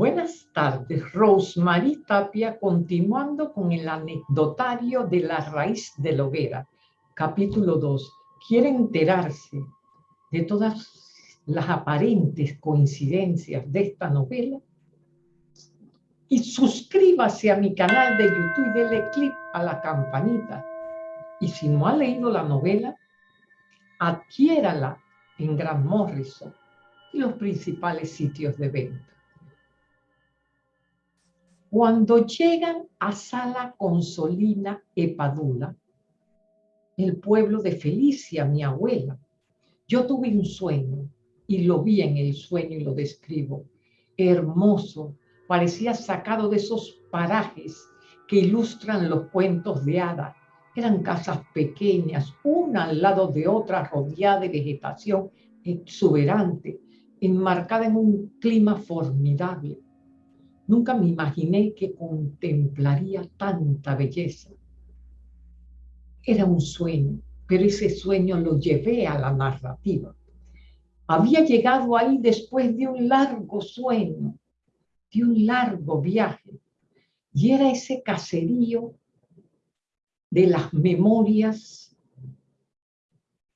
Buenas tardes, Rosemary Tapia, continuando con el anecdotario de la raíz de la hoguera, capítulo 2. ¿Quiere enterarse de todas las aparentes coincidencias de esta novela? Y suscríbase a mi canal de YouTube y dele clic a la campanita. Y si no ha leído la novela, adquiérala en Gran Morrison y los principales sitios de venta. Cuando llegan a Sala Consolina Epadula, el pueblo de Felicia, mi abuela, yo tuve un sueño y lo vi en el sueño y lo describo. Hermoso, parecía sacado de esos parajes que ilustran los cuentos de hada. Eran casas pequeñas, una al lado de otra, rodeada de vegetación exuberante, enmarcada en un clima formidable Nunca me imaginé que contemplaría tanta belleza. Era un sueño, pero ese sueño lo llevé a la narrativa. Había llegado ahí después de un largo sueño, de un largo viaje, y era ese caserío de las memorias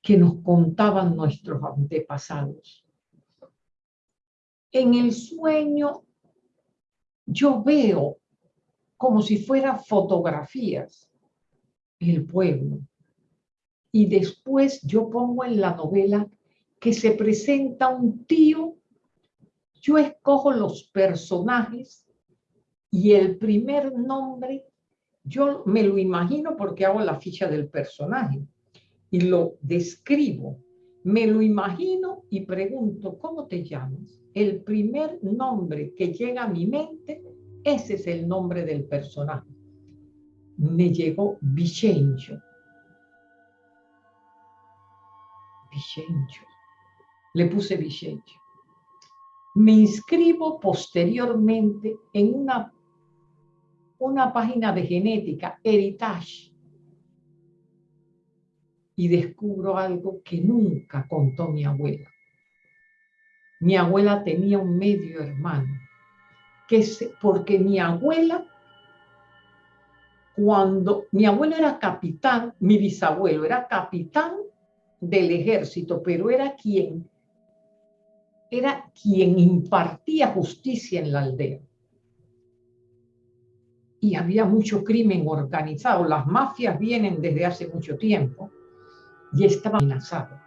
que nos contaban nuestros antepasados. En el sueño yo veo como si fueran fotografías el pueblo. Y después yo pongo en la novela que se presenta un tío, yo escojo los personajes y el primer nombre, yo me lo imagino porque hago la ficha del personaje y lo describo. Me lo imagino y pregunto, ¿cómo te llamas? el primer nombre que llega a mi mente, ese es el nombre del personaje. Me llegó Vicencio. Vicencio. Le puse Vicencio. Me inscribo posteriormente en una, una página de genética, Heritage, y descubro algo que nunca contó mi abuela mi abuela tenía un medio hermano, que porque mi abuela, cuando mi abuelo era capitán, mi bisabuelo era capitán del ejército, pero era quien era quien impartía justicia en la aldea. Y había mucho crimen organizado. Las mafias vienen desde hace mucho tiempo y estaba amenazado.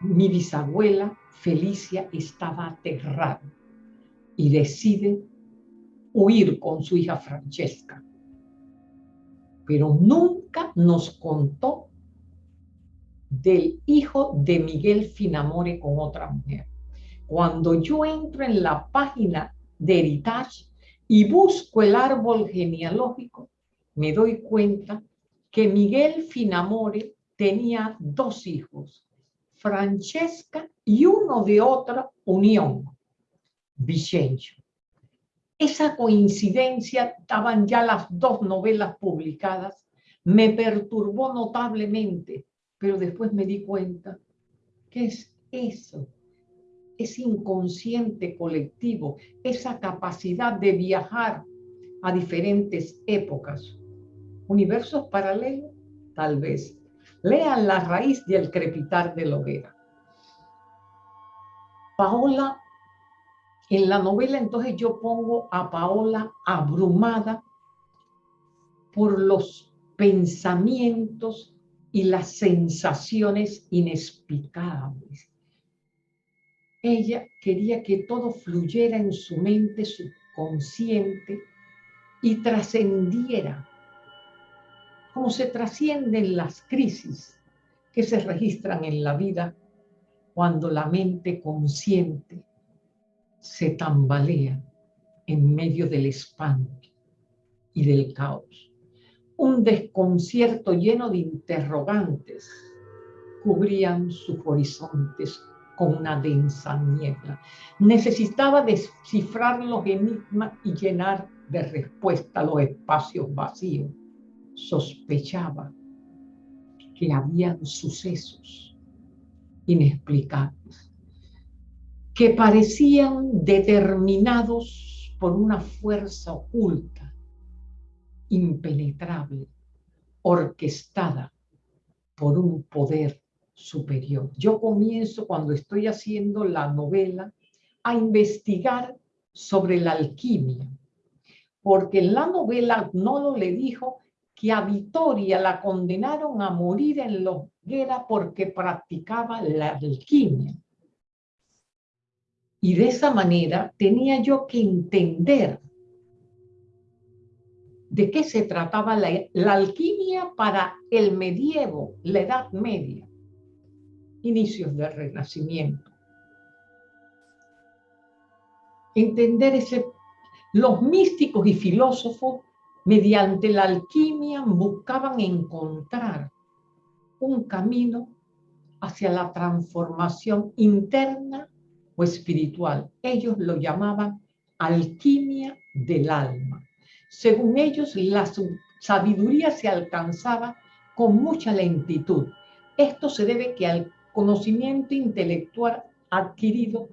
Mi bisabuela Felicia estaba aterrada y decide huir con su hija Francesca. Pero nunca nos contó del hijo de Miguel Finamore con otra mujer. Cuando yo entro en la página de Heritage y busco el árbol genealógico, me doy cuenta que Miguel Finamore tenía dos hijos, Francesca y uno de otra unión, Vicencio. Esa coincidencia, estaban ya las dos novelas publicadas, me perturbó notablemente, pero después me di cuenta, ¿qué es eso? Ese inconsciente colectivo, esa capacidad de viajar a diferentes épocas. ¿Universos paralelos? Tal vez Lean la raíz del crepitar de la hoguera. Paola, en la novela entonces yo pongo a Paola abrumada por los pensamientos y las sensaciones inexplicables. Ella quería que todo fluyera en su mente subconsciente y trascendiera cómo se trascienden las crisis que se registran en la vida cuando la mente consciente se tambalea en medio del espanto y del caos. Un desconcierto lleno de interrogantes cubrían sus horizontes con una densa niebla. Necesitaba descifrar los enigmas y llenar de respuesta los espacios vacíos sospechaba que habían sucesos inexplicables. que parecían determinados por una fuerza oculta, impenetrable, orquestada por un poder superior. Yo comienzo cuando estoy haciendo la novela a investigar sobre la alquimia, porque en la novela Nolo le dijo que a Vitoria la condenaron a morir en la hoguera porque practicaba la alquimia. Y de esa manera tenía yo que entender de qué se trataba la, la alquimia para el medievo, la Edad Media, inicios del Renacimiento. Entender ese los místicos y filósofos, mediante la alquimia, buscaban encontrar un camino hacia la transformación interna o espiritual. Ellos lo llamaban alquimia del alma. Según ellos, la sabiduría se alcanzaba con mucha lentitud. Esto se debe que al conocimiento intelectual adquirido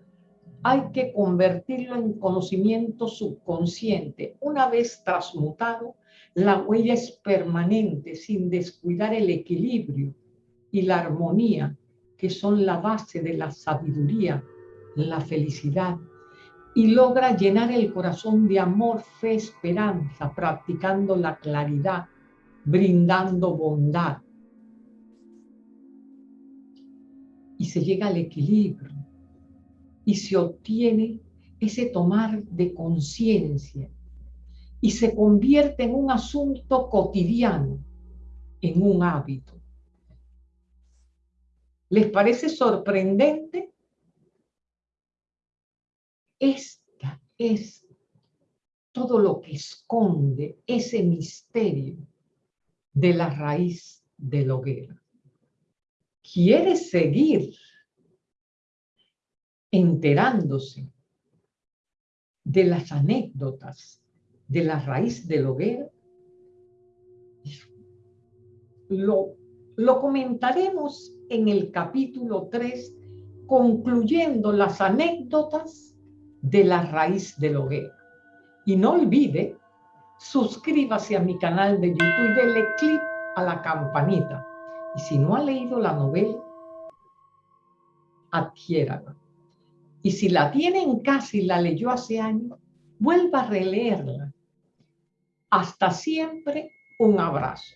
hay que convertirlo en conocimiento subconsciente. Una vez transmutado, la huella es permanente sin descuidar el equilibrio y la armonía, que son la base de la sabiduría, la felicidad, y logra llenar el corazón de amor, fe, esperanza, practicando la claridad, brindando bondad. Y se llega al equilibrio y se obtiene ese tomar de conciencia y se convierte en un asunto cotidiano, en un hábito. ¿Les parece sorprendente? Esta es todo lo que esconde ese misterio de la raíz de la hoguera. ¿Quieres seguir enterándose de las anécdotas de la raíz del hoguera, lo, comentaremos en el capítulo 3, concluyendo las anécdotas de la raíz del hoguera. Y no olvide, suscríbase a mi canal de YouTube y dele clic a la campanita. Y si no ha leído la novela, adquiérala. Y si la tiene en casa y la leyó hace años, vuelva a releerla. Hasta siempre, un abrazo.